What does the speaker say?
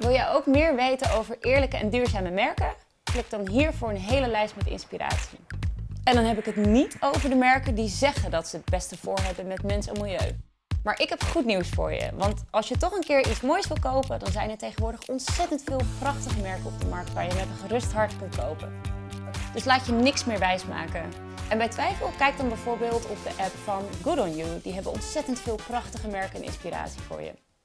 Wil jij ook meer weten over eerlijke en duurzame merken? Klik dan hier voor een hele lijst met inspiratie. En dan heb ik het niet over de merken die zeggen dat ze het beste voor hebben met mens en milieu. Maar ik heb goed nieuws voor je, want als je toch een keer iets moois wil kopen, dan zijn er tegenwoordig ontzettend veel prachtige merken op de markt waar je met een gerust hart kunt kopen. Dus laat je niks meer wijsmaken. En bij twijfel, kijk dan bijvoorbeeld op de app van Good On You. Die hebben ontzettend veel prachtige merken en inspiratie voor je.